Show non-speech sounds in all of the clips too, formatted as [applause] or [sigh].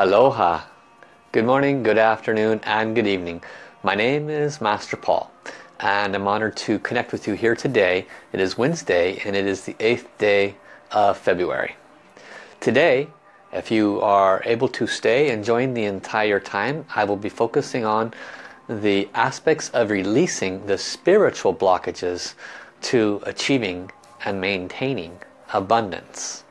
Aloha. Good morning, good afternoon, and good evening. My name is Master Paul and I'm honored to connect with you here today. It is Wednesday and it is the 8th day of February. Today, if you are able to stay and join the entire time, I will be focusing on the aspects of releasing the spiritual blockages to achieving and maintaining abundance.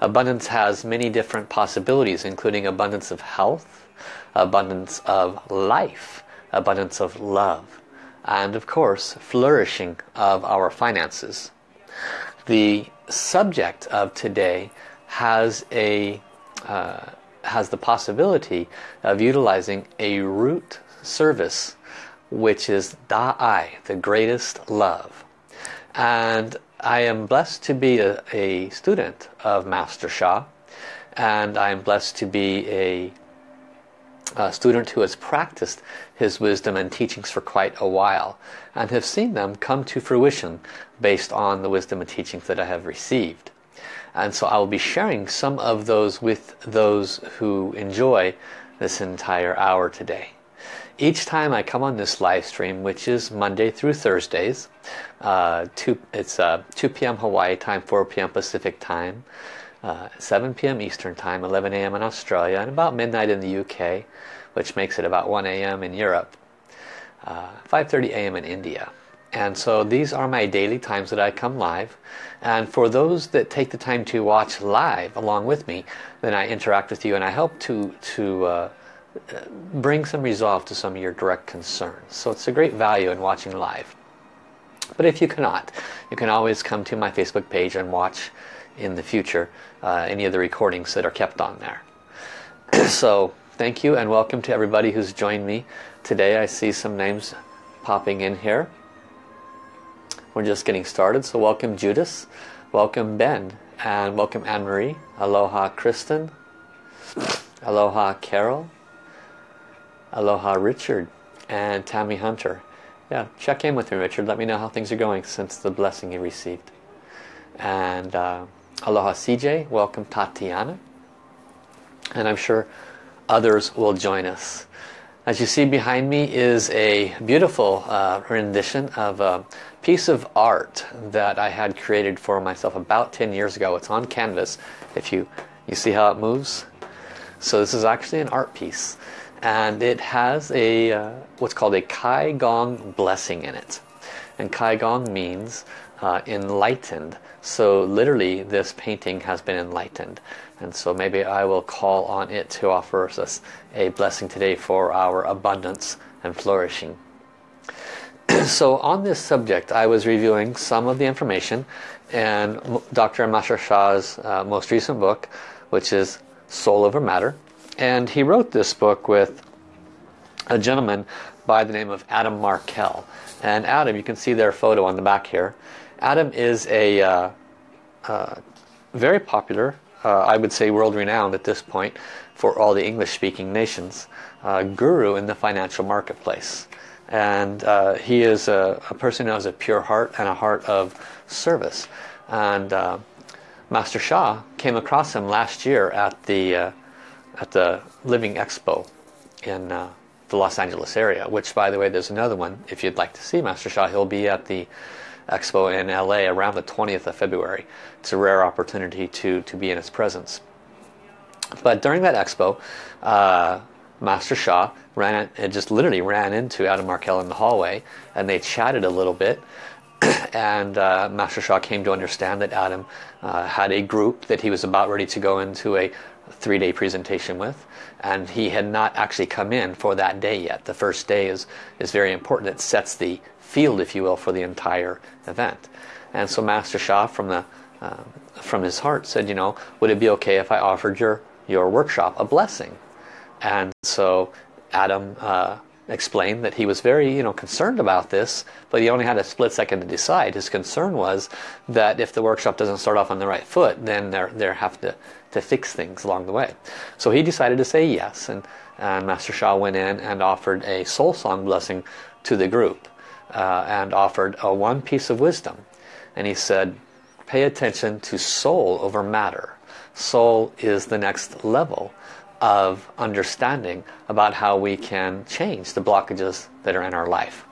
Abundance has many different possibilities including abundance of health, abundance of life, abundance of love, and of course flourishing of our finances. The subject of today has a uh, has the possibility of utilizing a root service which is Da'ai, the greatest love. And I am blessed to be a, a student of Master Sha and I am blessed to be a, a student who has practiced his wisdom and teachings for quite a while and have seen them come to fruition based on the wisdom and teachings that I have received. And so I will be sharing some of those with those who enjoy this entire hour today. Each time I come on this live stream, which is Monday through Thursdays, uh, two, it's uh, 2 p.m. Hawaii time, 4 p.m. Pacific time, uh, 7 p.m. Eastern time, 11 a.m. in Australia, and about midnight in the UK, which makes it about 1 a.m. in Europe, 5.30 uh, a.m. in India. And so these are my daily times that I come live. And for those that take the time to watch live along with me, then I interact with you and I help to, to uh, bring some resolve to some of your direct concerns. So it's a great value in watching live. But if you cannot, you can always come to my Facebook page and watch in the future uh, any of the recordings that are kept on there. [clears throat] so thank you and welcome to everybody who's joined me today. I see some names popping in here. We're just getting started, so welcome Judas, welcome Ben, and welcome Anne-Marie, aloha Kristen, [sniffs] aloha Carol, Aloha Richard and Tammy Hunter. Yeah, check in with me Richard. Let me know how things are going since the blessing you received. And uh, Aloha CJ. Welcome Tatiana. And I'm sure others will join us. As you see behind me is a beautiful uh, rendition of a piece of art that I had created for myself about 10 years ago. It's on canvas. If you, you see how it moves. So this is actually an art piece and it has a uh, what's called a Kai Gong blessing in it. And Kai Gong means uh, enlightened. So literally this painting has been enlightened. And so maybe I will call on it to offer us a blessing today for our abundance and flourishing. [clears throat] So on this subject I was reviewing some of the information and Dr. Master Sha's uh, most recent book which is Soul Over Matter and he wrote this book with a gentleman by the name of Adam Markel. And Adam, you can see their photo on the back here. Adam is a uh, uh, very popular, uh, I would say world-renowned at this point, for all the English-speaking nations, uh, guru in the financial marketplace. And uh, he is a, a, person who has a pure heart and a heart of service. And uh, Master Sha came across him last year at the at the Living Expo in uh, the Los Angeles area, which by the way there's another one if you'd like to see Master Sha, he'll be at the Expo in LA around the 20th of February. It's a rare opportunity to, to be in his presence. But during that Expo, uh, Master Sha ran it just literally ran into Adam Markel in the hallway and they chatted a little bit [clears throat] and uh, Master Sha came to understand that Adam uh, had a group that he was about ready to go into a three-day presentation with and he had not actually come in for that day yet. The first day is, is very important. It sets the field, if you will, for the entire event. And so Master Sha from, the, uh, from his heart said, you know, would it be okay if I offered your, your workshop a blessing? And so Adam uh, explained that he was very you know concerned about this but he only had a split second to decide his concern was that if the workshop doesn't start off on the right foot then they're they have to to fix things along the way. So he decided to say yes and and Master Sha went in and offered a soul song blessing to the group uh, and offered a one piece of wisdom. And he said pay attention to soul over matter. Soul is the next level of understanding about how we can change the blockages that are in our life.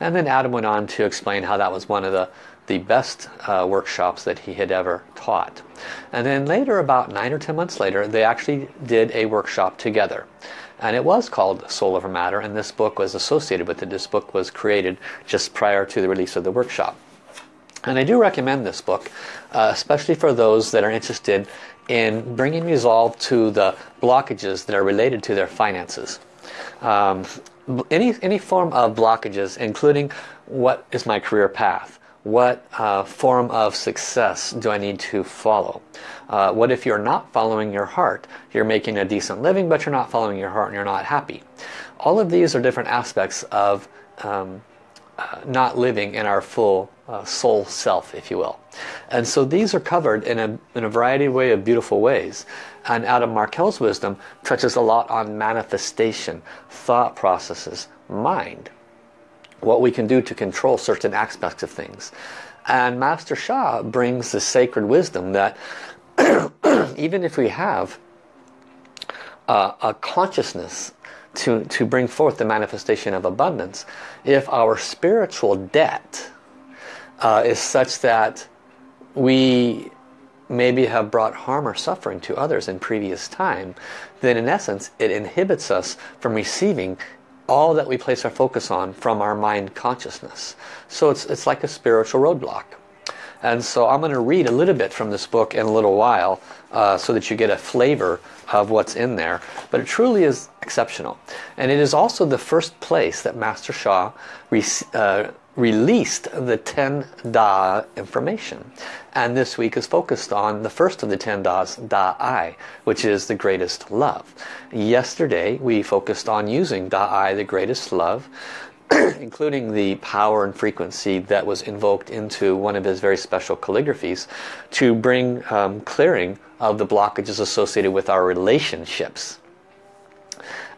And then Adam went on to explain how that was one of the, the best uh, workshops that he had ever taught. And then later, about nine or ten months later, they actually did a workshop together. And it was called Soul Over Matter, and this book was associated with it. This book was created just prior to the release of the workshop. And I do recommend this book, uh, especially for those that are interested in bringing resolve to the blockages that are related to their finances. Um, any, any form of blockages, including what is my career path? What uh, form of success do I need to follow? Uh, what if you're not following your heart? You're making a decent living, but you're not following your heart and you're not happy. All of these are different aspects of um, uh, not living in our full uh, soul self, if you will. And so these are covered in a, in a variety of way of beautiful ways. And Adam Markel's wisdom touches a lot on manifestation, thought processes, mind. What we can do to control certain aspects of things. And Master Sha brings the sacred wisdom that [clears throat] even if we have uh, a consciousness to, to bring forth the manifestation of abundance, if our spiritual debt uh, is such that we maybe have brought harm or suffering to others in previous time, then in essence it inhibits us from receiving all that we place our focus on from our mind consciousness. So it's, it's like a spiritual roadblock. And so I'm going to read a little bit from this book in a little while uh, so that you get a flavor of what's in there. But it truly is exceptional. And it is also the first place that Master Sha uh, released the 10 Da information. And this week is focused on the first of the 10 Das, Da-I, which is the greatest love. Yesterday we focused on using Da-I, the greatest love, [clears throat] including the power and frequency that was invoked into one of his very special calligraphies to bring um, clearing of the blockages associated with our relationships.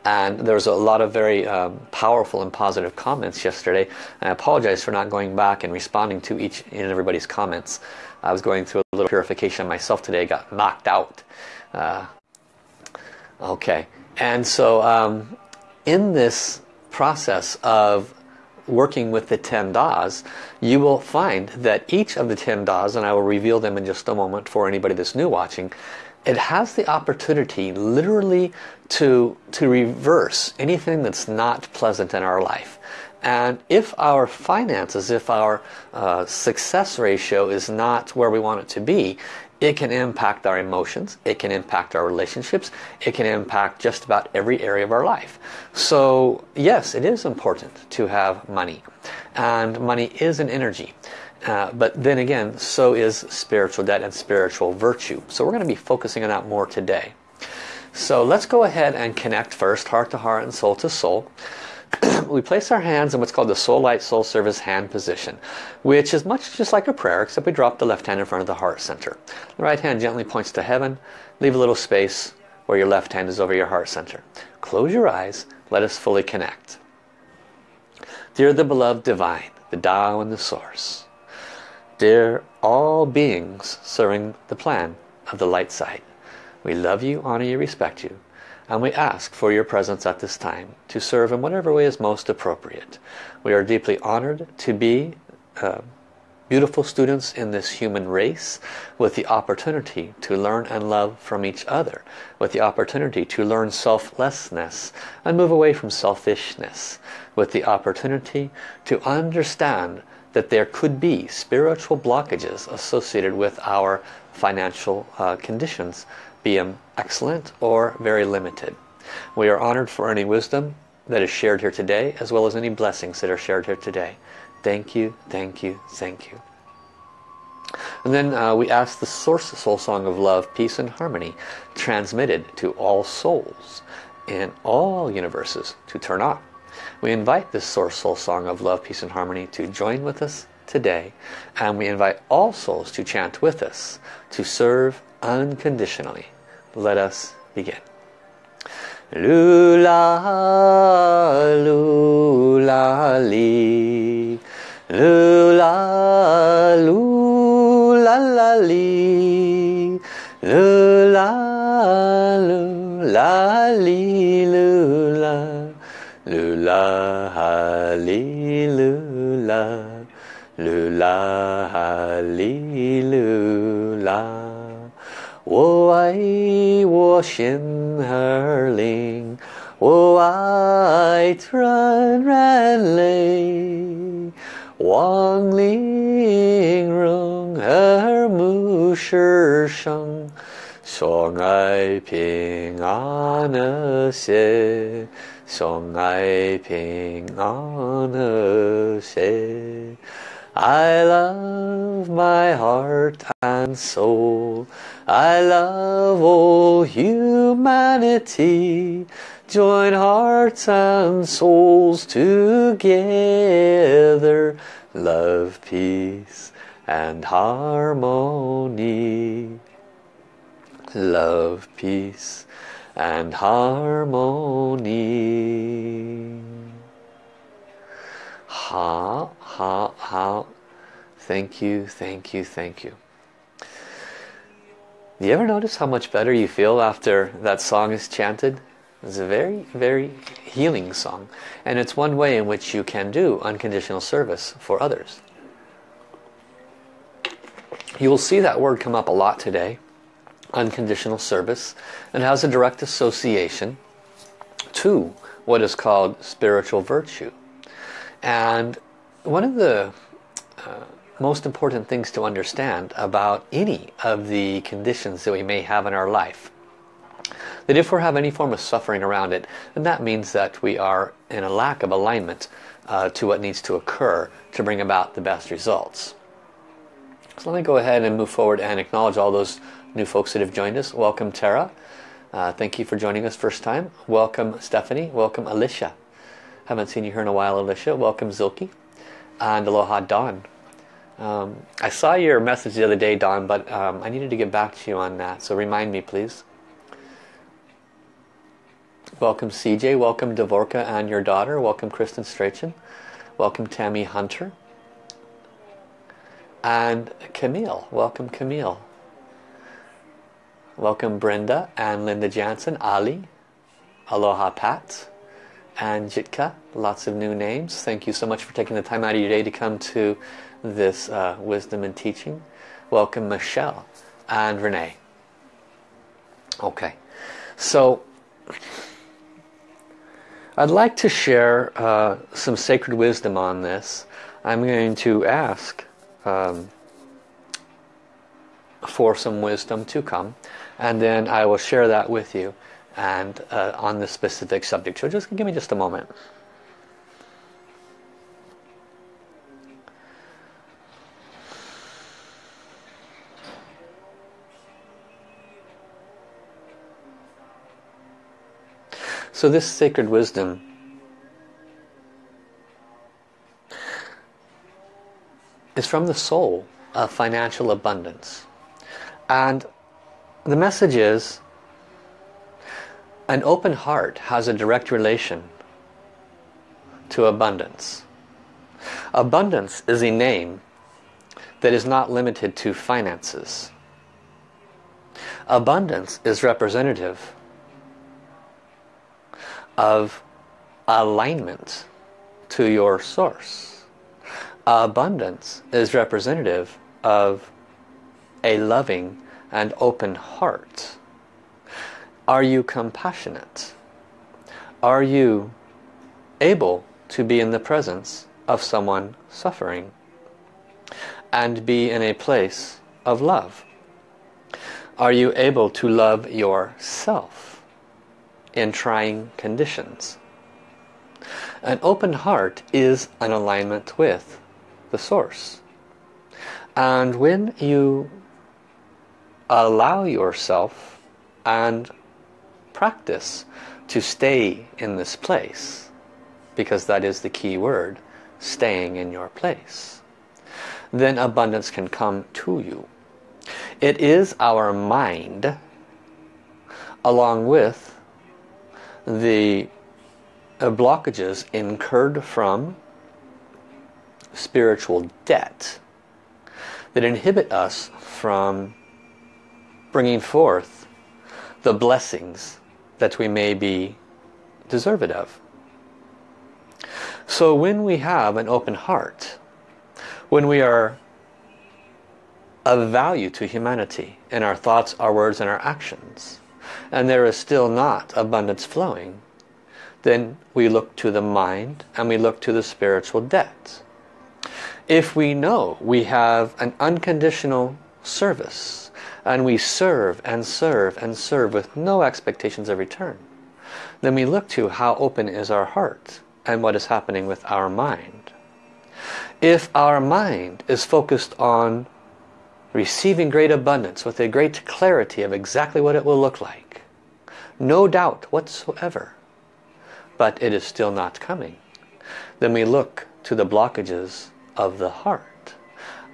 And there was a lot of very um, powerful and positive comments yesterday. I apologize for not going back and responding to each and everybody's comments. I was going through a little purification myself today, got knocked out. Uh, okay, and so um, in this process of working with the 10 Das, you will find that each of the 10 Das, and I will reveal them in just a moment for anybody that's new watching, it has the opportunity literally to, to reverse anything that's not pleasant in our life. And if our finances, if our uh, success ratio is not where we want it to be, it can impact our emotions, it can impact our relationships, it can impact just about every area of our life. So yes, it is important to have money. And money is an energy. Uh, but then again, so is spiritual debt and spiritual virtue. So we're going to be focusing on that more today. So let's go ahead and connect first, heart to heart and soul to soul. [clears throat] we place our hands in what's called the Soul Light Soul Service hand position, which is much just like a prayer, except we drop the left hand in front of the heart center. The right hand gently points to heaven. Leave a little space where your left hand is over your heart center. Close your eyes. Let us fully connect. Dear the beloved divine, the Tao and the source. Dear all beings serving the plan of the light side. We love you, honor you, respect you. And we ask for your presence at this time to serve in whatever way is most appropriate. We are deeply honored to be uh, beautiful students in this human race with the opportunity to learn and love from each other, with the opportunity to learn selflessness and move away from selfishness, with the opportunity to understand that there could be spiritual blockages associated with our financial uh, conditions be them excellent or very limited. We are honored for any wisdom that is shared here today as well as any blessings that are shared here today. Thank you, thank you, thank you. And then uh, we ask the Source Soul Song of Love, Peace and Harmony transmitted to all souls in all universes to turn on. We invite this Source Soul Song of Love, Peace and Harmony to join with us today and we invite all souls to chant with us to serve unconditionally let us begin. Lula, lula, li. Lula, lula, la, li. Lula, lula. 啦啦哩啦啦啦啦哩啦啦我爱我心儿里我爱 tranranrani 而暮视伤所爱平安了些 相爱平安和谐。I love my heart and soul. I love all humanity. Join hearts and souls together. Love, peace and harmony. Love, peace and harmony. Ha, ha, ha. Thank you, thank you, thank you. Do You ever notice how much better you feel after that song is chanted? It's a very, very healing song. And it's one way in which you can do unconditional service for others. You will see that word come up a lot today unconditional service and has a direct association to what is called spiritual virtue and one of the uh, most important things to understand about any of the conditions that we may have in our life that if we have any form of suffering around it then that means that we are in a lack of alignment uh, to what needs to occur to bring about the best results. So let me go ahead and move forward and acknowledge all those new folks that have joined us. Welcome Tara. Uh, thank you for joining us first time. Welcome Stephanie. Welcome Alicia. Haven't seen you here in a while, Alicia. Welcome, Zilke. And aloha, Dawn. Um, I saw your message the other day, Dawn, but um, I needed to get back to you on that. So remind me, please. Welcome, CJ. Welcome, Devorka and your daughter. Welcome, Kristen Strachan. Welcome, Tammy Hunter. And Camille. Welcome, Camille. Welcome, Brenda and Linda Jansen. Ali. Aloha, Pat and Jitka. Lots of new names. Thank you so much for taking the time out of your day to come to this uh, wisdom and teaching. Welcome Michelle and Renee. Okay, so I'd like to share uh, some sacred wisdom on this. I'm going to ask um, for some wisdom to come and then I will share that with you and uh, on this specific subject. So just give me just a moment. So this sacred wisdom is from the soul of financial abundance. And the message is an open heart has a direct relation to abundance. Abundance is a name that is not limited to finances. Abundance is representative of alignment to your source. Abundance is representative of a loving and open heart. Are you compassionate? Are you able to be in the presence of someone suffering and be in a place of love? Are you able to love yourself in trying conditions? An open heart is an alignment with the source. And when you allow yourself and practice to stay in this place because that is the key word staying in your place. Then abundance can come to you. It is our mind along with the blockages incurred from spiritual debt that inhibit us from bringing forth the blessings that we may be deserved of. So when we have an open heart, when we are of value to humanity in our thoughts, our words, and our actions, and there is still not abundance flowing, then we look to the mind and we look to the spiritual debt. If we know we have an unconditional service and we serve and serve and serve with no expectations of return, then we look to how open is our heart and what is happening with our mind. If our mind is focused on receiving great abundance with a great clarity of exactly what it will look like, no doubt whatsoever, but it is still not coming, then we look to the blockages of the heart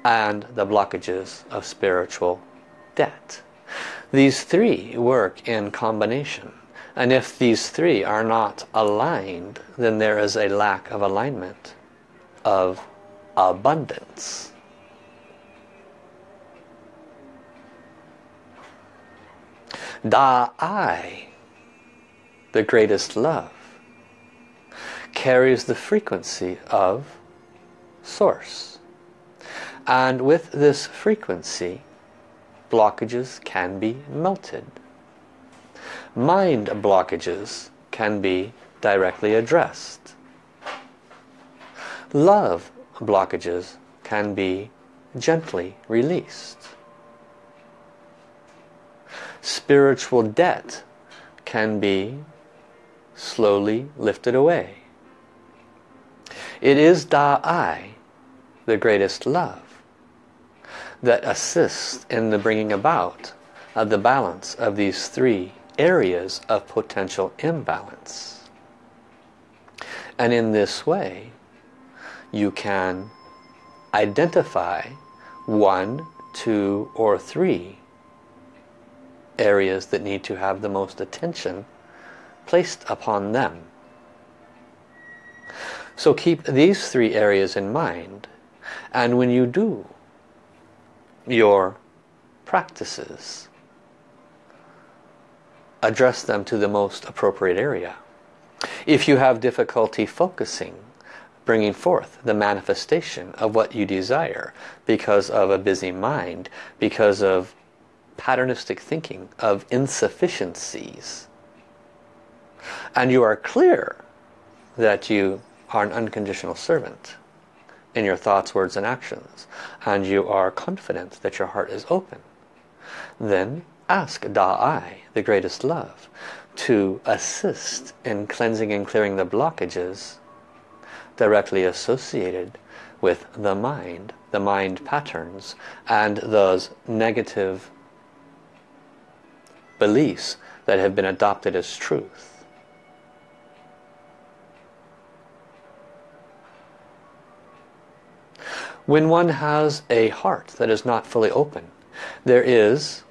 and the blockages of spiritual debt. These three work in combination. And if these three are not aligned, then there is a lack of alignment of abundance. Da-I, the greatest love, carries the frequency of source. And with this frequency, blockages can be melted. Mind blockages can be directly addressed. Love blockages can be gently released. Spiritual debt can be slowly lifted away. It is Da-I, the greatest love, that assists in the bringing about of the balance of these three areas of potential imbalance. And in this way, you can identify one, two, or three areas that need to have the most attention placed upon them. So keep these three areas in mind. And when you do your practices, address them to the most appropriate area. If you have difficulty focusing, bringing forth the manifestation of what you desire because of a busy mind, because of patternistic thinking, of insufficiencies, and you are clear that you are an unconditional servant in your thoughts, words and actions and you are confident that your heart is open then ask Da-I, the greatest love to assist in cleansing and clearing the blockages directly associated with the mind, the mind patterns and those negative beliefs that have been adopted as truth. When one has a heart that is not fully open, there is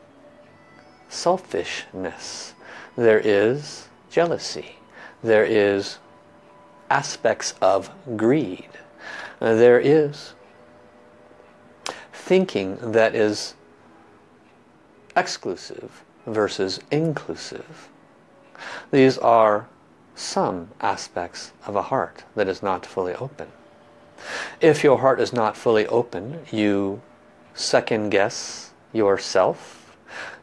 selfishness, there is jealousy, there is aspects of greed, uh, there is thinking that is exclusive versus inclusive. These are some aspects of a heart that is not fully open. If your heart is not fully open, you second guess yourself.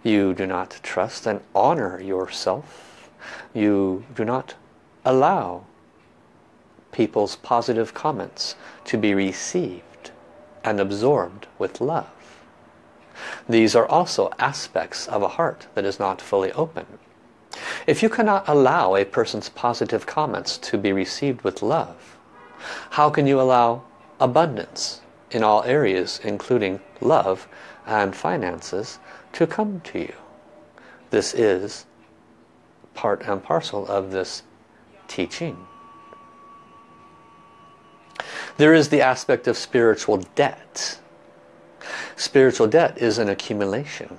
You do not trust and honor yourself. You do not allow people's positive comments to be received and absorbed with love. These are also aspects of a heart that is not fully open. If you cannot allow a person's positive comments to be received with love, how can you allow abundance in all areas, including love and finances, to come to you? This is part and parcel of this teaching. There is the aspect of spiritual debt. Spiritual debt is an accumulation.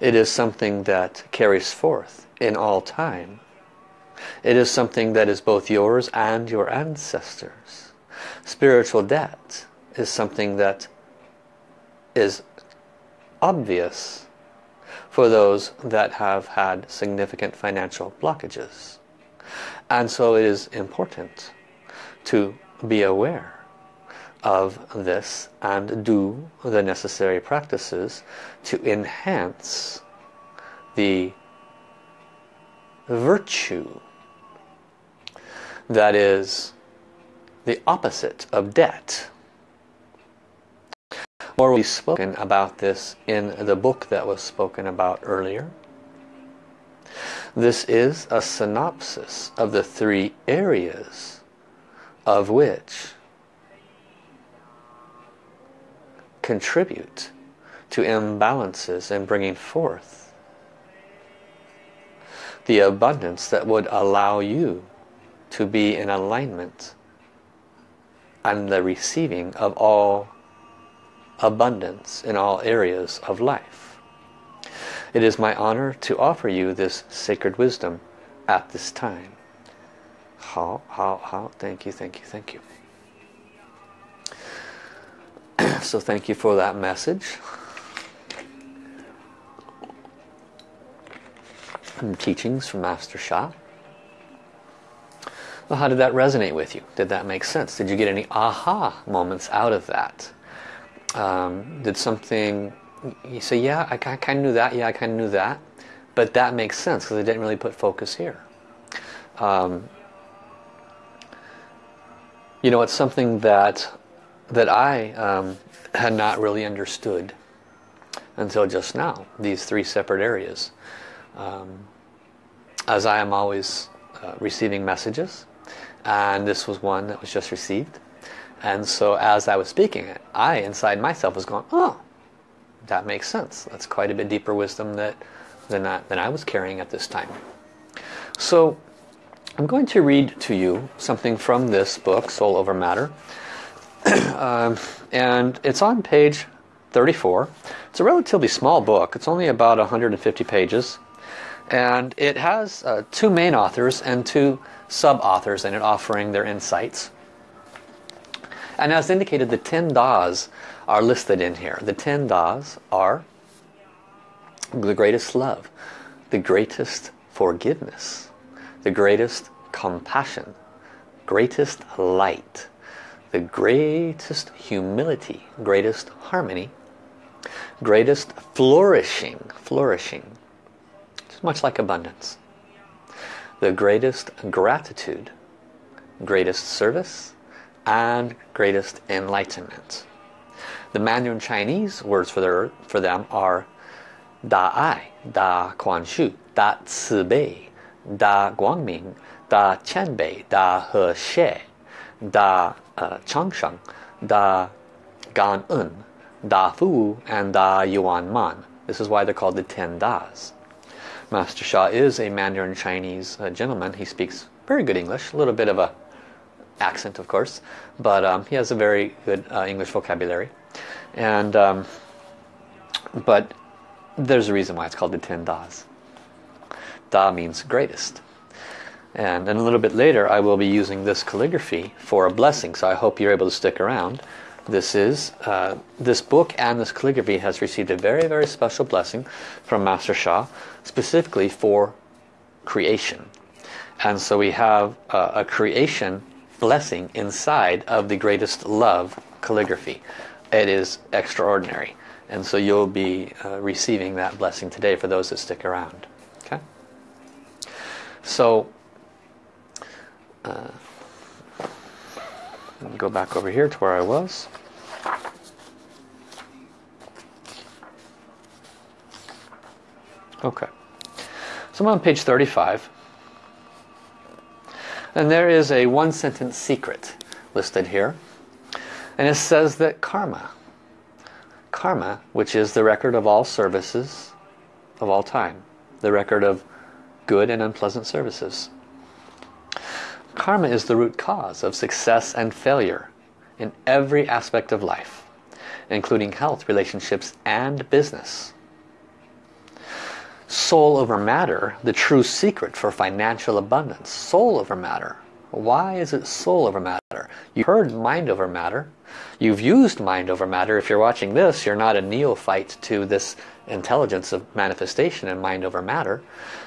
It is something that carries forth in all time it is something that is both yours and your ancestors. Spiritual debt is something that is obvious for those that have had significant financial blockages. And so it is important to be aware of this and do the necessary practices to enhance the virtue that is the opposite of debt. More will be spoken about this in the book that was spoken about earlier. This is a synopsis of the three areas of which contribute to imbalances and bringing forth the abundance that would allow you to be in alignment and the receiving of all abundance in all areas of life. It is my honor to offer you this sacred wisdom at this time. How, how, how, thank you, thank you, thank you. [clears throat] so thank you for that message. And teachings from Master Sha. Well, how did that resonate with you? Did that make sense? Did you get any aha moments out of that? Um, did something, you say, yeah, I kind of knew that, yeah, I kind of knew that, but that makes sense because I didn't really put focus here. Um, you know, it's something that that I um, had not really understood until just now, these three separate areas. Um, as I am always uh, receiving messages, and this was one that was just received. And so as I was speaking it, I inside myself was going, oh, that makes sense. That's quite a bit deeper wisdom that, than, that, than I was carrying at this time. So I'm going to read to you something from this book, Soul Over Matter. [clears throat] um, and it's on page 34. It's a relatively small book. It's only about 150 pages. And it has uh, two main authors and two sub-authors in it offering their insights. And as indicated, the 10 Das are listed in here. The 10 Das are the greatest love, the greatest forgiveness, the greatest compassion, greatest light, the greatest humility, greatest harmony, greatest flourishing, flourishing, just much like abundance, the greatest gratitude, greatest service, and greatest enlightenment. The Mandarin Chinese words for, their, for them are Da Ai, Da Kuan Shu, Da Ci Bei, Da Guangming, Da Qianbei, Da He Xie, Da uh, Changsheng, Da Gan En, Da Fu, and Da Yuan Man. This is why they're called the Ten Das. Master Sha is a Mandarin Chinese uh, gentleman. He speaks very good English, a little bit of a accent of course, but um, he has a very good uh, English vocabulary. And um, But there's a reason why it's called the Ten Das. Da means greatest. And then a little bit later I will be using this calligraphy for a blessing, so I hope you're able to stick around. This is, uh, this book and this calligraphy has received a very, very special blessing from Master Sha, specifically for creation. And so we have uh, a creation blessing inside of the greatest love calligraphy. It is extraordinary. And so you'll be uh, receiving that blessing today for those that stick around. Okay? So uh, go back over here to where I was. Okay. So I'm on page 35. And there is a one sentence secret listed here. And it says that karma, karma, which is the record of all services of all time, the record of good and unpleasant services, Karma is the root cause of success and failure in every aspect of life, including health, relationships, and business. Soul over matter, the true secret for financial abundance. Soul over matter. Why is it soul over matter? You heard mind over matter. You've used mind over matter. If you're watching this, you're not a neophyte to this intelligence of manifestation and mind over matter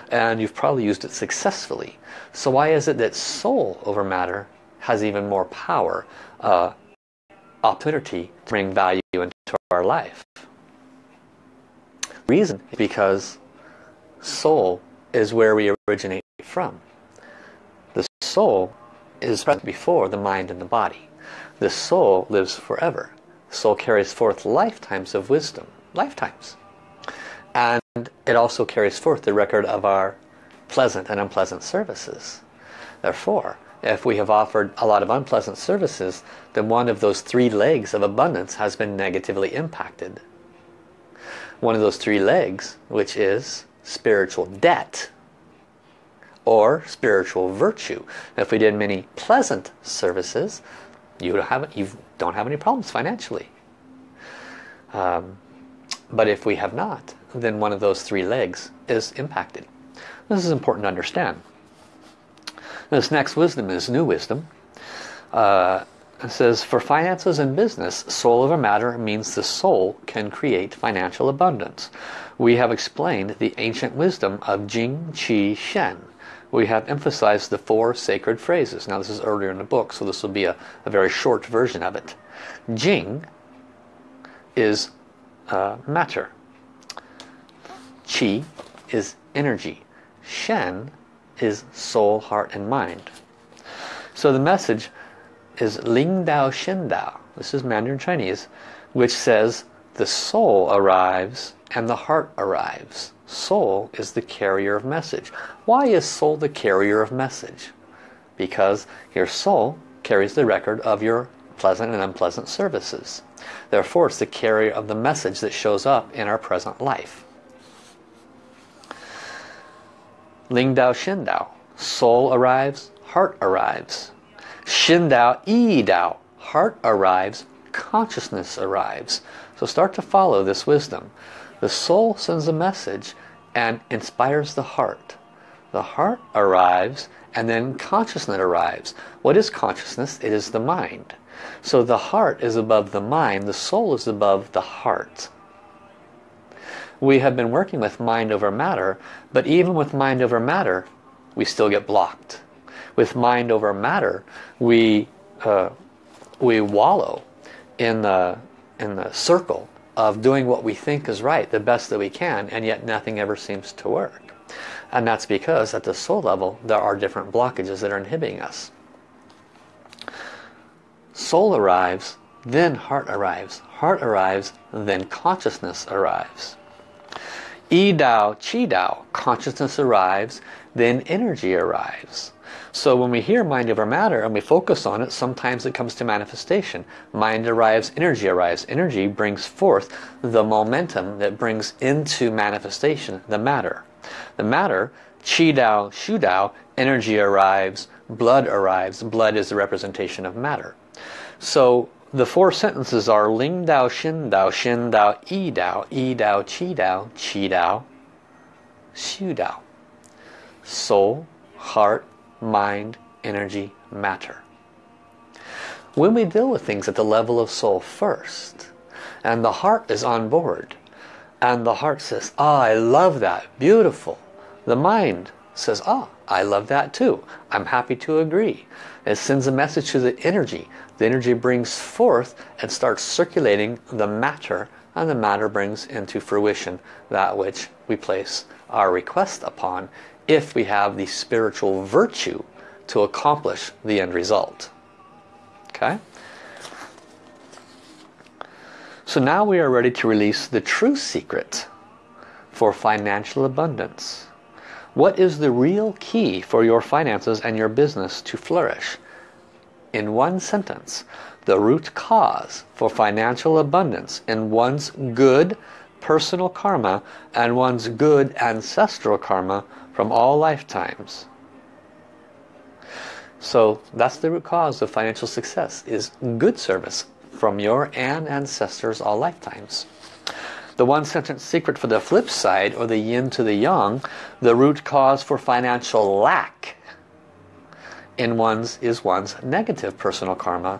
and you've probably used it successfully. So why is it that soul over matter has even more power uh, opportunity to bring value into our life? Reason because soul is where we originate from. The soul is present before the mind and the body. The soul lives forever. Soul carries forth lifetimes of wisdom lifetimes. And it also carries forth the record of our pleasant and unpleasant services. Therefore if we have offered a lot of unpleasant services then one of those three legs of abundance has been negatively impacted. One of those three legs which is spiritual debt or spiritual virtue. If we did many pleasant services you don't have you don't have any problems financially. Um, but if we have not then one of those three legs is impacted this is important to understand this next wisdom is new wisdom uh, it says for finances and business soul over matter means the soul can create financial abundance we have explained the ancient wisdom of Jing Qi Shen we have emphasized the four sacred phrases. Now this is earlier in the book, so this will be a, a very short version of it. Jing is uh, matter. Qi is energy. Shen is soul, heart, and mind. So the message is Ling Dao Shen Dao. This is Mandarin Chinese, which says the soul arrives and the heart arrives. Soul is the carrier of message. Why is soul the carrier of message? Because your soul carries the record of your pleasant and unpleasant services. Therefore, it's the carrier of the message that shows up in our present life. Ling Dao Shin Dao. Soul arrives, heart arrives. Shin Dao Yi Dao. Heart arrives, consciousness arrives. So start to follow this wisdom. The soul sends a message and inspires the heart. The heart arrives and then consciousness arrives. What is consciousness? It is the mind. So the heart is above the mind, the soul is above the heart. We have been working with mind over matter, but even with mind over matter, we still get blocked. With mind over matter, we, uh, we wallow in the, in the circle of doing what we think is right the best that we can and yet nothing ever seems to work. And that's because at the soul level there are different blockages that are inhibiting us. Soul arrives then heart arrives. Heart arrives then consciousness arrives Yi Dao, Qi Dao, consciousness arrives, then energy arrives. So when we hear mind over matter and we focus on it, sometimes it comes to manifestation. Mind arrives, energy arrives. Energy brings forth the momentum that brings into manifestation the matter. The matter, Qi Dao, Shu Dao, energy arrives, blood arrives. Blood is the representation of matter. So the four sentences are Ling Dao, Shin Dao, Shin Dao, Yi Dao, Yi Dao, Qi Dao, Qi Dao, Shu Dao. Soul, heart, mind, energy, matter. When we deal with things at the level of soul first, and the heart is on board, and the heart says, ah, I love that, beautiful. The mind says, ah, I love that too. I'm happy to agree. It sends a message to the energy. The energy brings forth and starts circulating the matter, and the matter brings into fruition that which we place our request upon if we have the spiritual virtue to accomplish the end result. Okay? So now we are ready to release the true secret for financial abundance. What is the real key for your finances and your business to flourish? In one sentence, the root cause for financial abundance in one's good personal karma and one's good ancestral karma from all lifetimes. So that's the root cause of financial success is good service from your and ancestors all lifetimes. The one sentence secret for the flip side or the yin to the yang, the root cause for financial lack in one's is one's negative personal karma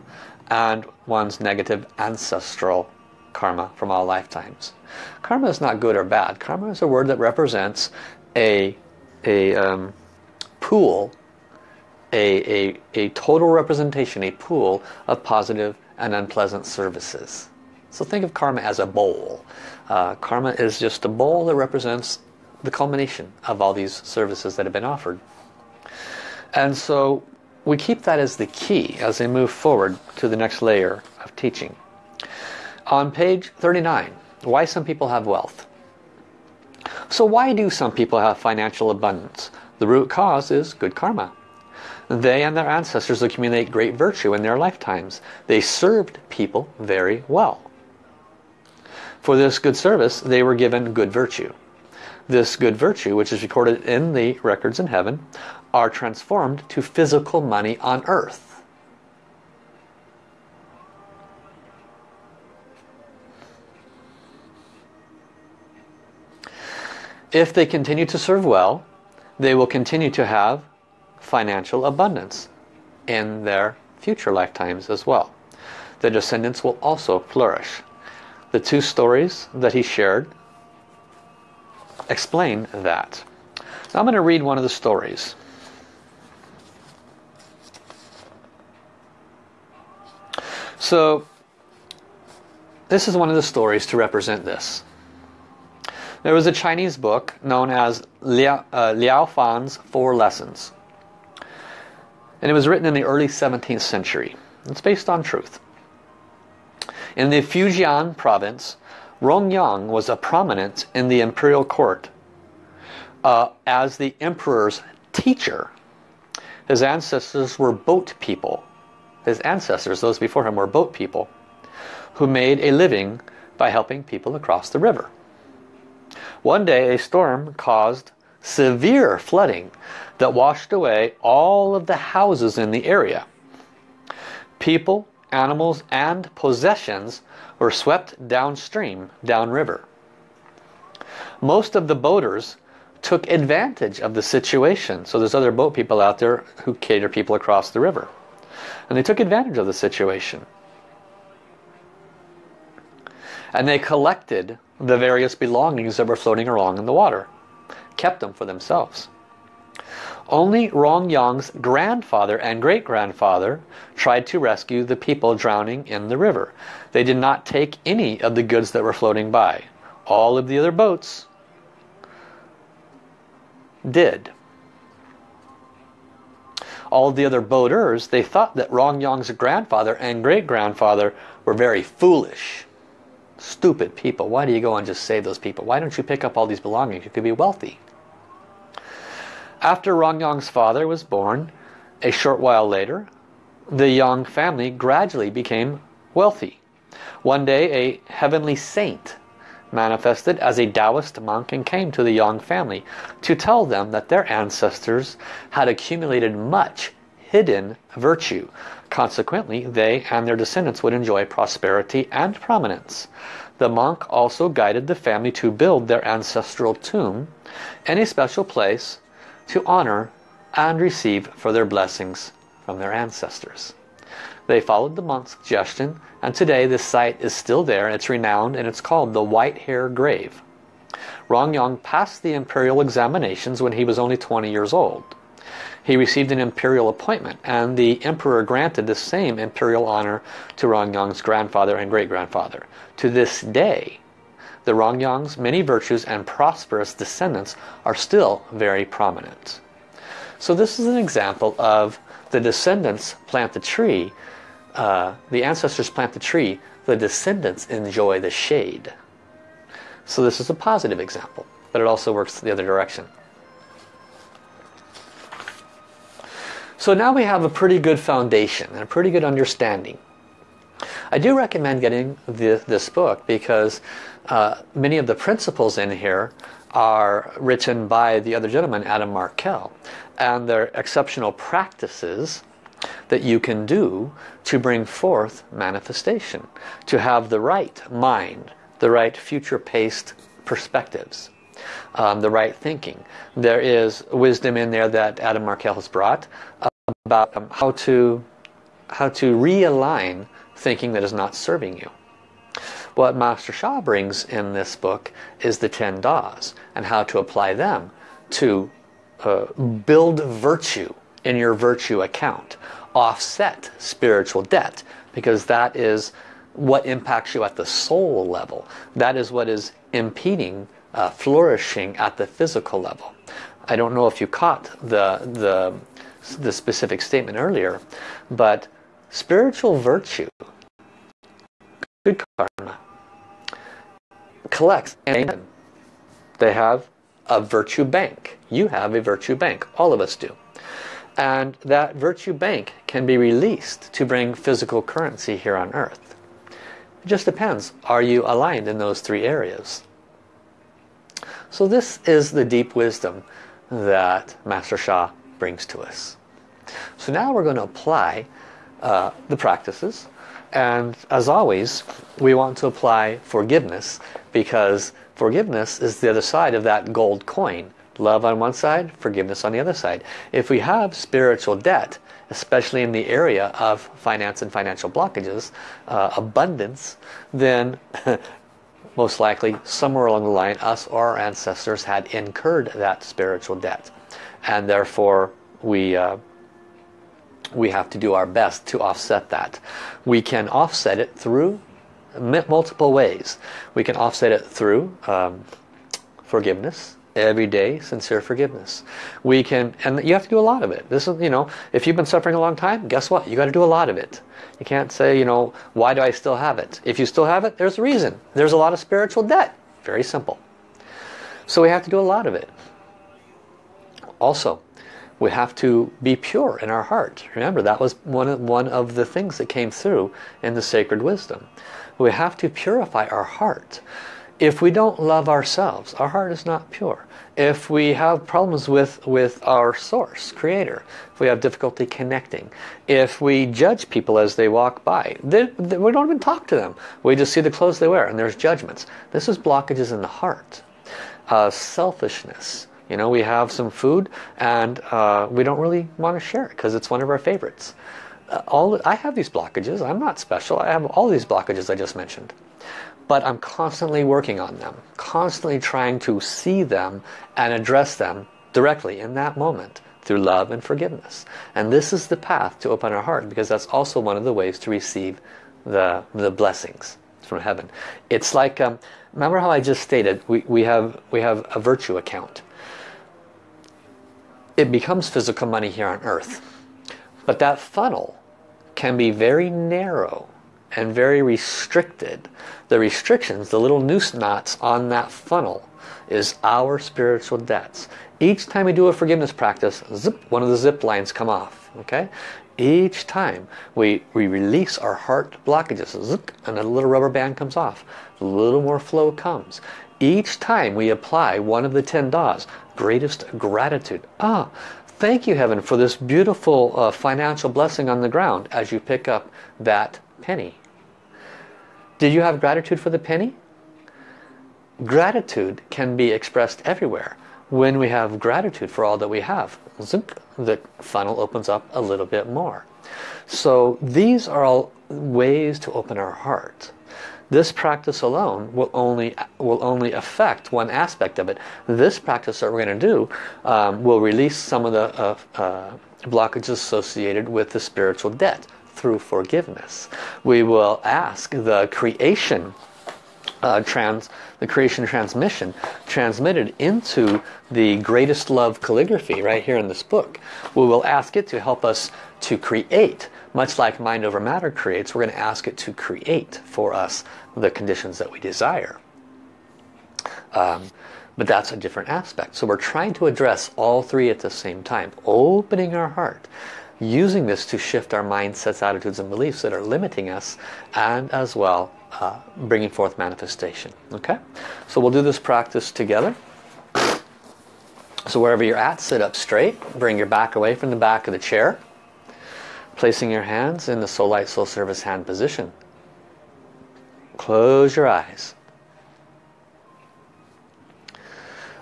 and one's negative ancestral karma from all lifetimes. Karma is not good or bad. Karma is a word that represents a, a um, pool, a, a, a total representation, a pool of positive and unpleasant services. So think of karma as a bowl. Uh, karma is just a bowl that represents the culmination of all these services that have been offered. And so we keep that as the key as we move forward to the next layer of teaching. On page 39, why some people have wealth. So why do some people have financial abundance? The root cause is good karma. They and their ancestors accumulate great virtue in their lifetimes. They served people very well. For this good service, they were given good virtue. This good virtue, which is recorded in the records in heaven, are transformed to physical money on earth. If they continue to serve well, they will continue to have financial abundance in their future lifetimes as well. The descendants will also flourish. The two stories that he shared explain that. I'm going to read one of the stories. So this is one of the stories to represent this. There was a Chinese book known as Liao, uh, Liao Fan's Four Lessons. And it was written in the early 17th century. It's based on truth. In the Fujian province, Rongyang was a prominent in the imperial court uh, as the emperor's teacher. His ancestors were boat people his ancestors, those before him, were boat people who made a living by helping people across the river. One day a storm caused severe flooding that washed away all of the houses in the area. People, animals, and possessions were swept downstream, downriver. Most of the boaters took advantage of the situation. So there's other boat people out there who cater people across the river. And they took advantage of the situation. And they collected the various belongings that were floating along in the water. Kept them for themselves. Only Rong Rongyang's grandfather and great-grandfather tried to rescue the people drowning in the river. They did not take any of the goods that were floating by. All of the other boats did all the other boaters, they thought that Rongyang's grandfather and great-grandfather were very foolish. Stupid people. Why do you go and just save those people? Why don't you pick up all these belongings? You could be wealthy. After Rongyang's father was born, a short while later, the Yang family gradually became wealthy. One day a heavenly saint manifested as a Taoist monk and came to the Yang family to tell them that their ancestors had accumulated much hidden virtue. Consequently, they and their descendants would enjoy prosperity and prominence. The monk also guided the family to build their ancestral tomb in a special place to honor and receive for their blessings from their ancestors. They followed the monk's suggestion and today this site is still there. and It's renowned and it's called the White Hare Grave. Rongyang passed the imperial examinations when he was only 20 years old. He received an imperial appointment and the emperor granted the same imperial honor to Rongyang's grandfather and great-grandfather. To this day, the Rongyang's many virtues and prosperous descendants are still very prominent. So this is an example of the descendants plant the tree uh, the ancestors plant the tree, the descendants enjoy the shade. So this is a positive example, but it also works the other direction. So now we have a pretty good foundation and a pretty good understanding. I do recommend getting the, this book because uh, many of the principles in here are written by the other gentleman, Adam Markel, And their exceptional practices that you can do to bring forth manifestation, to have the right mind, the right future-paced perspectives, um, the right thinking. There is wisdom in there that Adam Markel has brought about um, how to how to realign thinking that is not serving you. What Master Sha brings in this book is the 10 Das and how to apply them to uh, build virtue in your virtue account. Offset spiritual debt because that is what impacts you at the soul level. That is what is impeding uh, flourishing at the physical level. I don't know if you caught the, the, the specific statement earlier, but spiritual virtue, good karma, collects and they have a virtue bank. You have a virtue bank. All of us do. And that virtue bank can be released to bring physical currency here on earth. It just depends. Are you aligned in those three areas? So this is the deep wisdom that Master Sha brings to us. So now we're going to apply uh, the practices and as always we want to apply forgiveness because forgiveness is the other side of that gold coin love on one side forgiveness on the other side if we have spiritual debt especially in the area of finance and financial blockages uh, abundance then [laughs] most likely somewhere along the line us or our ancestors had incurred that spiritual debt and therefore we uh, we have to do our best to offset that. We can offset it through multiple ways. We can offset it through um, forgiveness, everyday sincere forgiveness. We can, and you have to do a lot of it. This is, you know, if you've been suffering a long time, guess what? You got to do a lot of it. You can't say, you know, why do I still have it? If you still have it, there's a reason. There's a lot of spiritual debt. Very simple. So we have to do a lot of it. Also, we have to be pure in our heart. Remember, that was one of, one of the things that came through in the sacred wisdom. We have to purify our heart. If we don't love ourselves, our heart is not pure. If we have problems with, with our source, creator, if we have difficulty connecting, if we judge people as they walk by, they, they, we don't even talk to them. We just see the clothes they wear and there's judgments. This is blockages in the heart. Uh, selfishness, you know, we have some food and uh, we don't really want to share it because it's one of our favorites. Uh, all I have these blockages. I'm not special. I have all these blockages I just mentioned. But I'm constantly working on them. Constantly trying to see them and address them directly in that moment through love and forgiveness. And this is the path to open our heart because that's also one of the ways to receive the, the blessings from heaven. It's like, um, remember how I just stated, we, we, have, we have a virtue account it becomes physical money here on earth. But that funnel can be very narrow and very restricted. The restrictions, the little noose knots on that funnel is our spiritual debts. Each time we do a forgiveness practice, zip, one of the zip lines come off. Okay, Each time we, we release our heart blockages, zip, and a little rubber band comes off. A little more flow comes. Each time we apply one of the 10 Das, greatest gratitude. Ah, thank you heaven for this beautiful uh, financial blessing on the ground as you pick up that penny. Did you have gratitude for the penny? Gratitude can be expressed everywhere. When we have gratitude for all that we have, the funnel opens up a little bit more. So these are all ways to open our heart. This practice alone will only will only affect one aspect of it. This practice that we're going to do um, will release some of the uh, uh, blockages associated with the spiritual debt through forgiveness. We will ask the creation uh, trans, the creation transmission transmitted into the greatest love calligraphy right here in this book. We will ask it to help us to create much like mind over matter creates we're going to ask it to create for us the conditions that we desire um, but that's a different aspect so we're trying to address all three at the same time opening our heart using this to shift our mindsets attitudes and beliefs that are limiting us and as well uh, bringing forth manifestation okay so we'll do this practice together so wherever you're at sit up straight bring your back away from the back of the chair Placing your hands in the Soul Light Soul Service hand position. Close your eyes.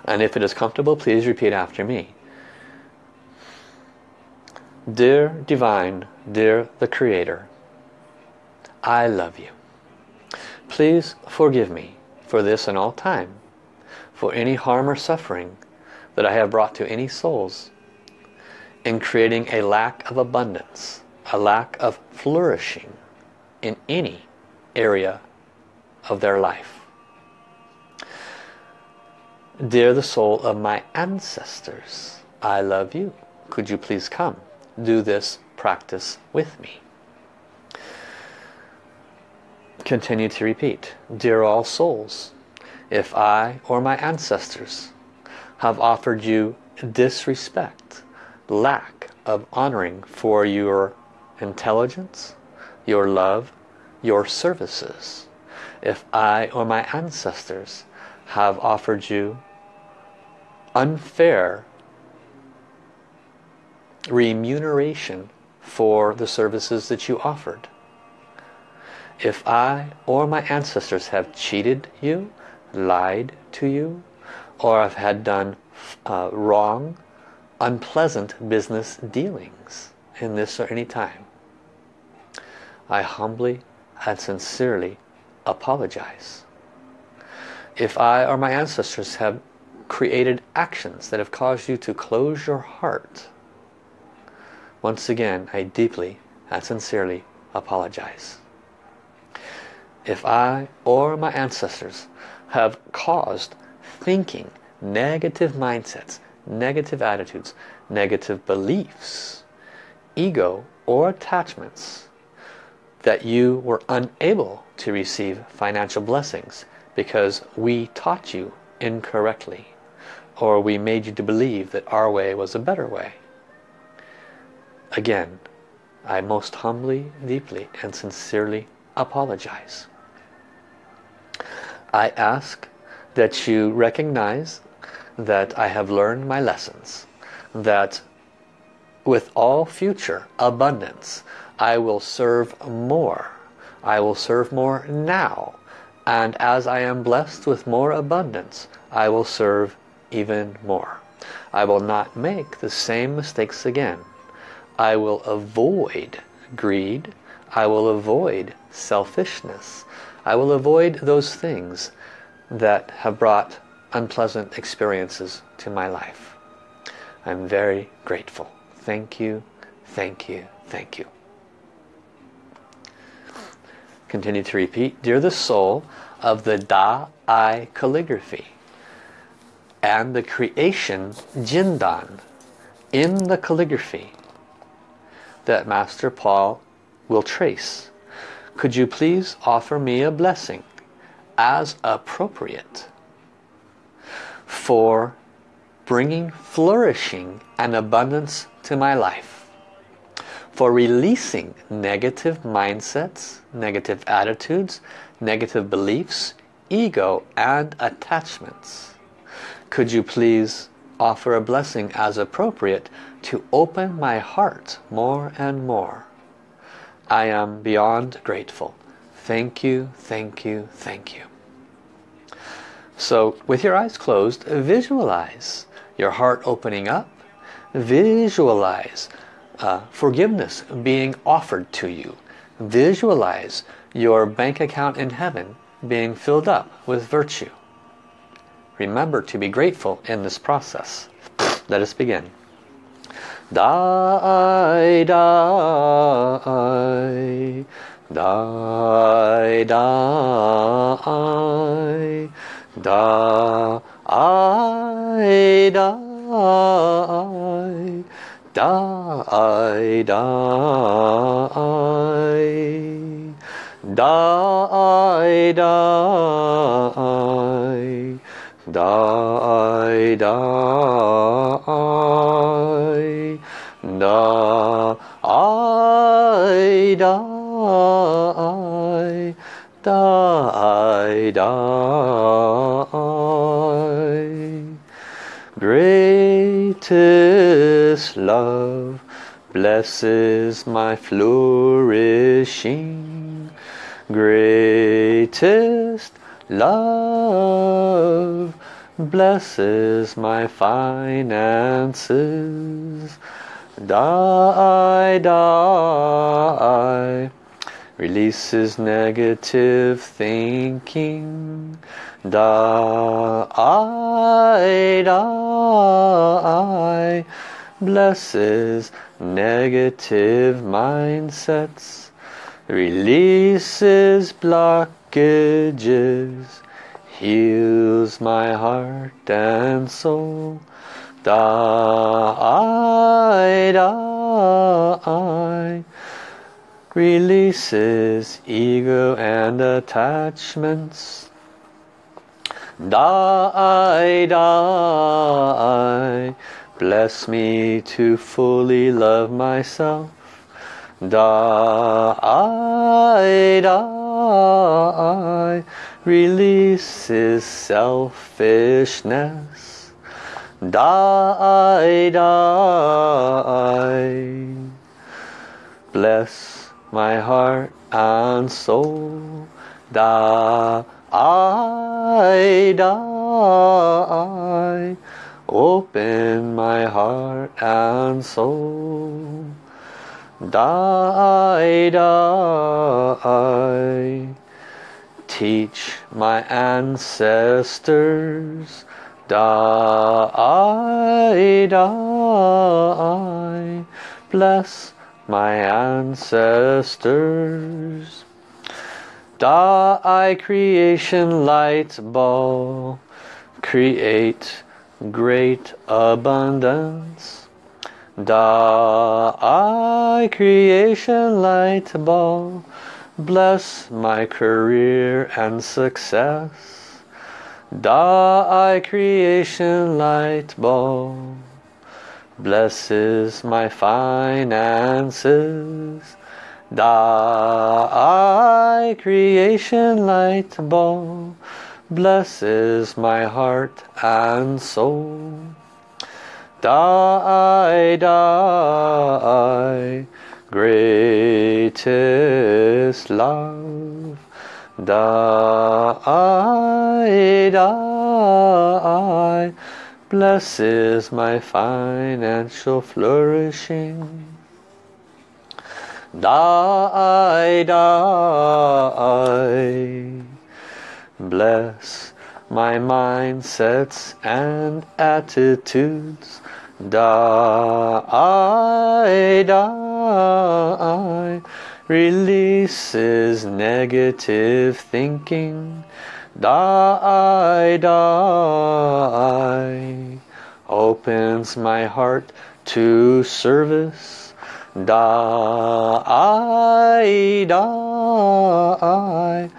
And if it is comfortable, please repeat after me. Dear Divine, dear the Creator, I love you. please forgive me for this and all time, for any harm or suffering that I have brought to any souls in creating a lack of abundance, a lack of flourishing in any area of their life. Dear the soul of my ancestors, I love you. Could you please come do this practice with me? Continue to repeat. Dear all souls, if I or my ancestors have offered you disrespect, lack of honoring for your intelligence, your love, your services, if I or my ancestors have offered you unfair remuneration for the services that you offered, if I or my ancestors have cheated you, lied to you, or have had done uh, wrong, unpleasant business dealings in this or any time, I humbly and sincerely apologize. If I or my ancestors have created actions that have caused you to close your heart, once again I deeply and sincerely apologize if I or my ancestors have caused thinking, negative mindsets, negative attitudes, negative beliefs, ego or attachments, that you were unable to receive financial blessings because we taught you incorrectly or we made you to believe that our way was a better way. Again, I most humbly, deeply and sincerely apologize. I ask that you recognize that I have learned my lessons, that with all future abundance I will serve more. I will serve more now. And as I am blessed with more abundance, I will serve even more. I will not make the same mistakes again. I will avoid greed. I will avoid selfishness. I will avoid those things that have brought unpleasant experiences to my life. I'm very grateful. Thank you, thank you, thank you. Continue to repeat. Dear the soul of the Da Ai calligraphy and the creation Jindan in the calligraphy that Master Paul will trace. Could you please offer me a blessing as appropriate for bringing flourishing and abundance to my life for releasing negative mindsets negative attitudes negative beliefs ego and attachments? Could you please offer a blessing as appropriate to open my heart more and more I am beyond grateful. Thank you, thank you, thank you. So with your eyes closed, visualize your heart opening up. Visualize uh, forgiveness being offered to you. Visualize your bank account in heaven being filled up with virtue. Remember to be grateful in this process. Let us begin die, die, die, die, die, I die, die, die, die, die die, da I die die die. Greatest love blesses my flourishing. Greatest love blesses my finances. Die, die, releases negative thinking. Da I blesses negative mindsets, releases heals my heart and soul. Da I releases ego and attachments. Die, die, bless me to fully love myself. Die, die, releases selfishness. Die, die, bless my heart and soul. I die, open my heart and soul. Die, die, teach my ancestors. Die, die, bless my ancestors. Da creation light ball, create great abundance. Da I creation light ball, bless my career and success. Da I creation light ball, blesses my finances. Da I creation light ball blesses my heart and soul. Die, die, greatest love. Die, die, blesses my financial flourishing. Die, die, bless my mindsets and attitudes. Die, die, releases negative thinking Die, die, opens my heart to service. Die, die,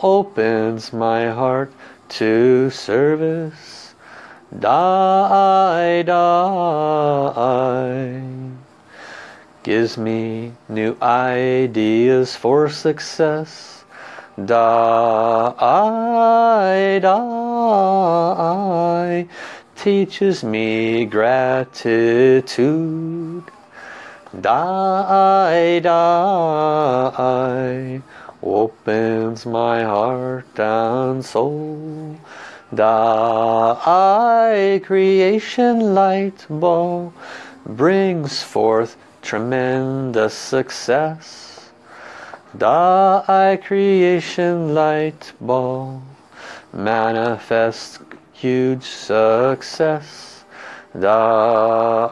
opens my heart to service. Die, die, gives me new ideas for success Die, die, teaches me gratitude. Die, die, opens my heart and soul. Die, creation light ball brings forth tremendous success. Die creation light ball manifests huge success. Die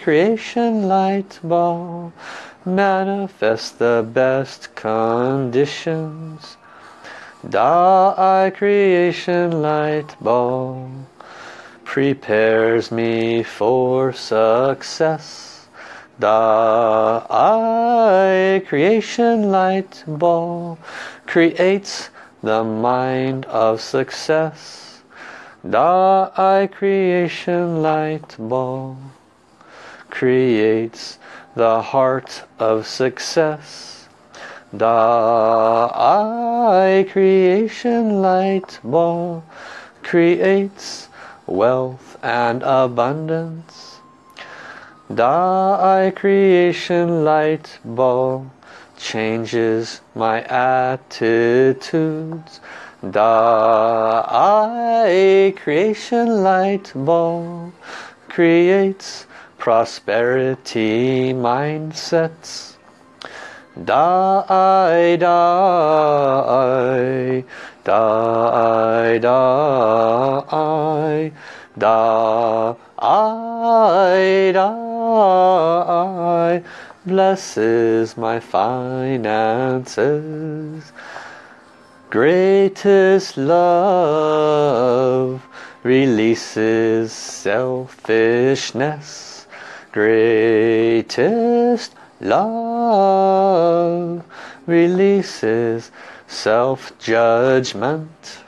creation light ball manifest the best conditions. Die creation light ball prepares me for success. The I creation light ball creates the mind of success. The I creation light ball creates the heart of success. The I creation light ball creates wealth and abundance. Die creation light ball changes my attitudes. Die creation light ball creates prosperity mindsets. die, die, die, die, die, die, blesses my finances. Greatest love releases selfishness. Greatest love releases self-judgment.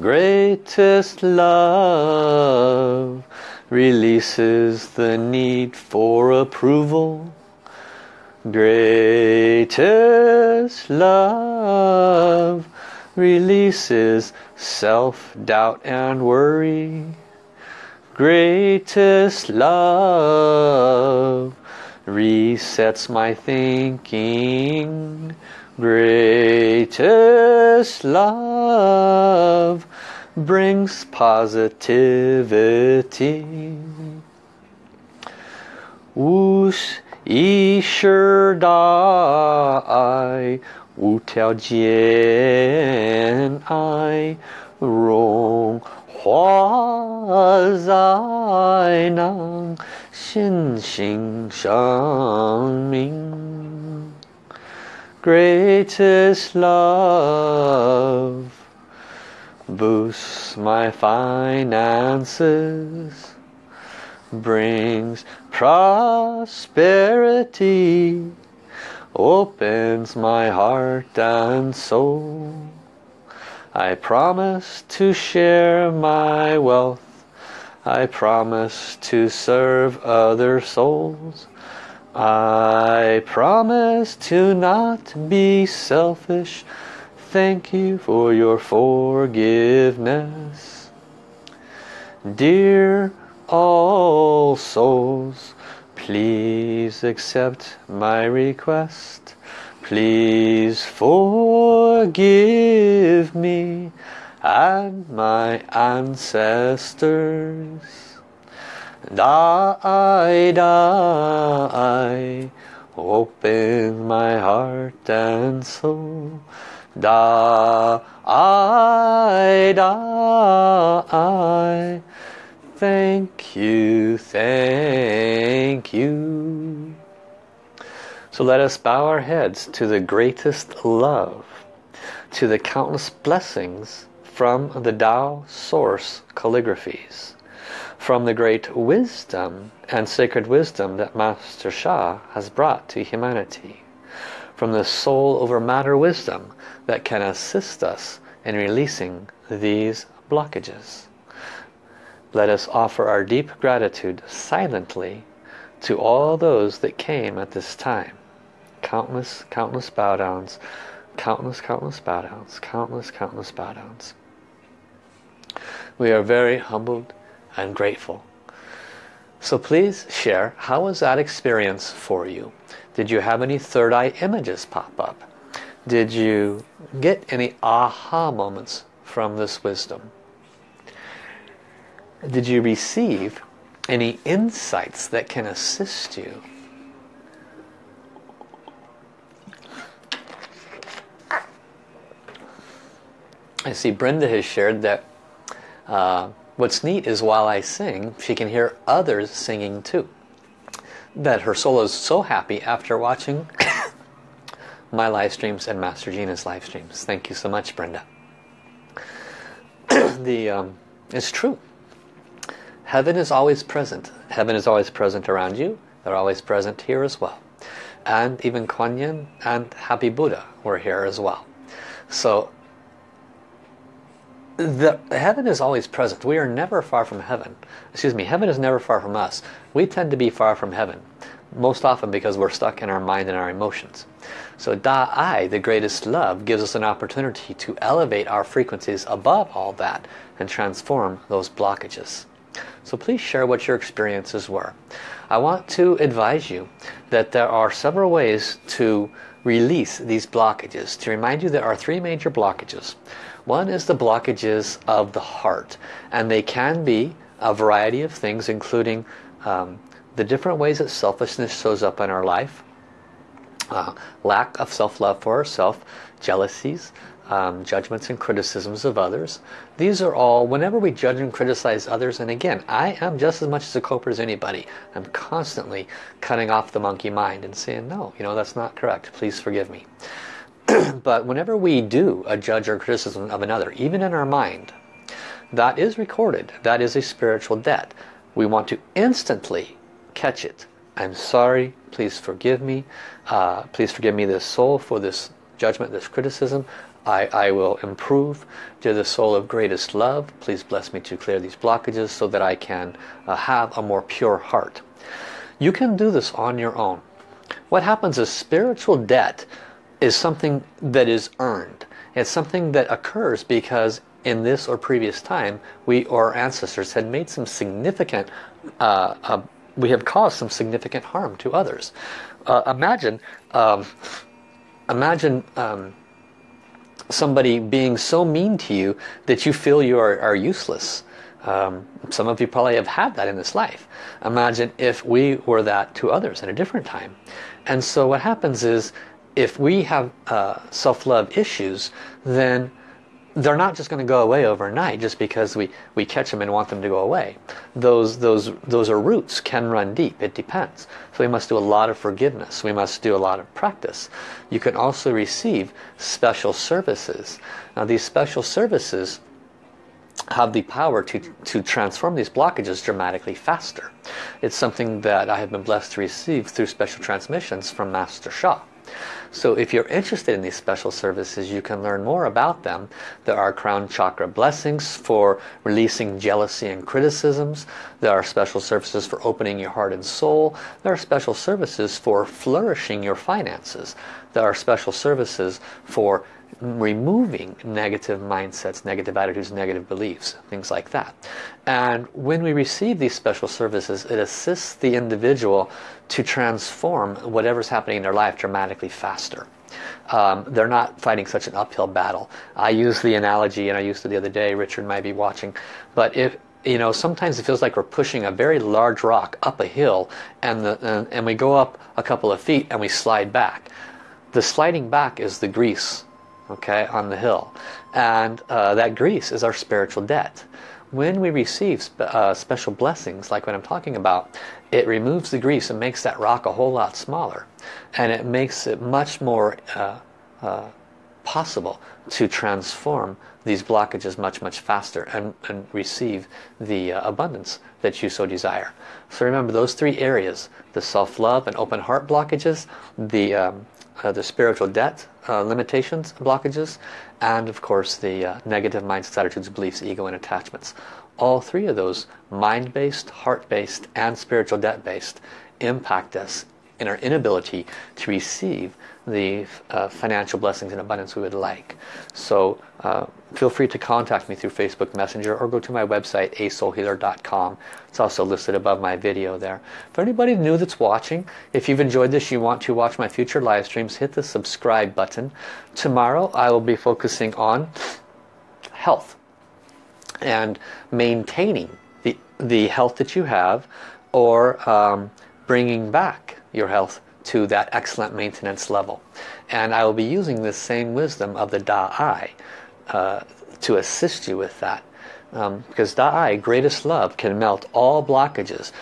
Greatest love releases the need for approval. Greatest love releases self-doubt and worry. Greatest love resets my thinking. Greatest love brings positivity. Wus Isher Dai Wu Tiao Jian I Rong 荣华在能心性生命。Greatest love boosts my finances brings prosperity, opens my heart and soul. I promise to share my wealth. I promise to serve other souls. I promise to not be selfish. Thank you for your forgiveness. Dear all souls, please accept my request. Please forgive me and my ancestors. Die, die, open my heart and soul. Die, die, Thank you, thank you. So let us bow our heads to the greatest love, to the countless blessings from the Tao Source calligraphies, from the great wisdom and sacred wisdom that Master Sha has brought to humanity, from the soul over matter wisdom that can assist us in releasing these blockages. Let us offer our deep gratitude silently to all those that came at this time. Countless, countless bow downs, countless, countless bow downs, countless, countless bow downs. We are very humbled and grateful. So please share, how was that experience for you? Did you have any third eye images pop up? Did you get any aha moments from this wisdom? did you receive any insights that can assist you? I see Brenda has shared that uh, what's neat is while I sing, she can hear others singing too. That her soul is so happy after watching [coughs] my live streams and Master Gina's live streams. Thank you so much, Brenda. [coughs] the um, It's true. Heaven is always present. Heaven is always present around you. They're always present here as well. And even Kuan Yin and Happy Buddha were here as well. So the heaven is always present. We are never far from heaven. Excuse me, heaven is never far from us. We tend to be far from heaven. Most often because we're stuck in our mind and our emotions. So Da Ai, the greatest love, gives us an opportunity to elevate our frequencies above all that and transform those blockages. So please share what your experiences were. I want to advise you that there are several ways to release these blockages. To remind you there are three major blockages. One is the blockages of the heart and they can be a variety of things including um, the different ways that selfishness shows up in our life. uh, lack of self-love for ourselves, jealousies, um, judgments and criticisms of others. These are all, whenever we judge and criticize others, and again, I am just as much as a coper as anybody. I'm constantly cutting off the monkey mind and saying, no, you know, that's not correct. Please forgive me. [clears throat] but whenever we do a judge or criticism of another, even in our mind, that is recorded. That is a spiritual debt. We want to instantly catch it. I'm sorry. Please forgive me. Uh, please forgive me this soul for this judgment, this criticism. I, I will improve. Dear the soul of greatest love, please bless me to clear these blockages so that I can uh, have a more pure heart. You can do this on your own. What happens is spiritual debt is something that is earned. It's something that occurs because in this or previous time we or our ancestors had made some significant uh, uh, we have caused some significant harm to others. Uh, imagine um, imagine um, somebody being so mean to you that you feel you are, are useless. Um, some of you probably have had that in this life. Imagine if we were that to others at a different time. And so what happens is if we have uh, self-love issues, then they're not just going to go away overnight just because we, we catch them and want them to go away. Those, those, those are roots, can run deep, it depends. So we must do a lot of forgiveness, we must do a lot of practice. You can also receive special services. Now these special services have the power to, to transform these blockages dramatically faster. It's something that I have been blessed to receive through special transmissions from Master Sha. So if you're interested in these special services, you can learn more about them. There are crown chakra blessings for releasing jealousy and criticisms. There are special services for opening your heart and soul. There are special services for flourishing your finances. There are special services for removing negative mindsets, negative attitudes, negative beliefs, things like that. And when we receive these special services, it assists the individual to transform whatever's happening in their life dramatically faster. Um, they're not fighting such an uphill battle. I use the analogy, and I used it the other day, Richard might be watching, but if you know, sometimes it feels like we're pushing a very large rock up a hill and, the, and, and we go up a couple of feet and we slide back. The sliding back is the grease okay, on the hill. And uh, that grease is our spiritual debt. When we receive spe uh, special blessings, like what I'm talking about, it removes the grease and makes that rock a whole lot smaller. And it makes it much more uh, uh possible to transform these blockages much, much faster and, and receive the uh, abundance that you so desire. So remember those three areas, the self-love and open heart blockages, the um, uh, the spiritual debt uh, limitations, blockages, and of course the uh, negative mindsets, attitudes, beliefs, ego, and attachments. All three of those, mind-based, heart-based, and spiritual debt-based, impact us in our inability to receive the uh, financial blessings and abundance we would like. So uh, feel free to contact me through Facebook Messenger or go to my website asoulhealer.com. It's also listed above my video there. For anybody new that's watching, if you've enjoyed this, you want to watch my future live streams, hit the subscribe button. Tomorrow I will be focusing on health and maintaining the, the health that you have or um, bringing back your health to that excellent maintenance level. And I will be using this same wisdom of the Da Ai uh, to assist you with that. Um, because Da Ai, greatest love, can melt all blockages.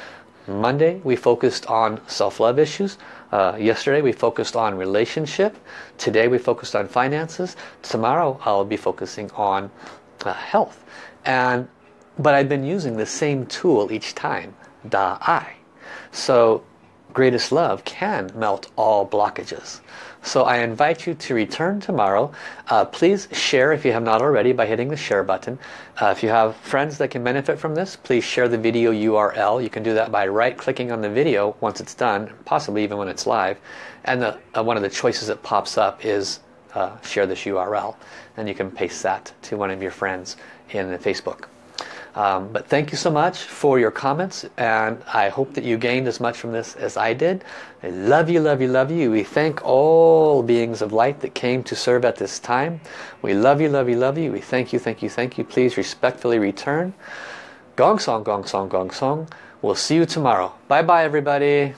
Monday we focused on self-love issues. Uh, yesterday we focused on relationship. Today we focused on finances. Tomorrow I'll be focusing on uh, health. And But I've been using the same tool each time, Da Ai. So greatest love can melt all blockages. So I invite you to return tomorrow. Uh, please share if you have not already by hitting the share button. Uh, if you have friends that can benefit from this, please share the video URL. You can do that by right-clicking on the video once it's done, possibly even when it's live. And the, uh, one of the choices that pops up is uh, share this URL. And you can paste that to one of your friends in Facebook. Um, but thank you so much for your comments and I hope that you gained as much from this as I did. I love you, love you, love you. We thank all beings of light that came to serve at this time. We love you, love you, love you. We thank you, thank you, thank you. Please respectfully return. Gong song, gong song, gong song. We'll see you tomorrow. Bye bye everybody.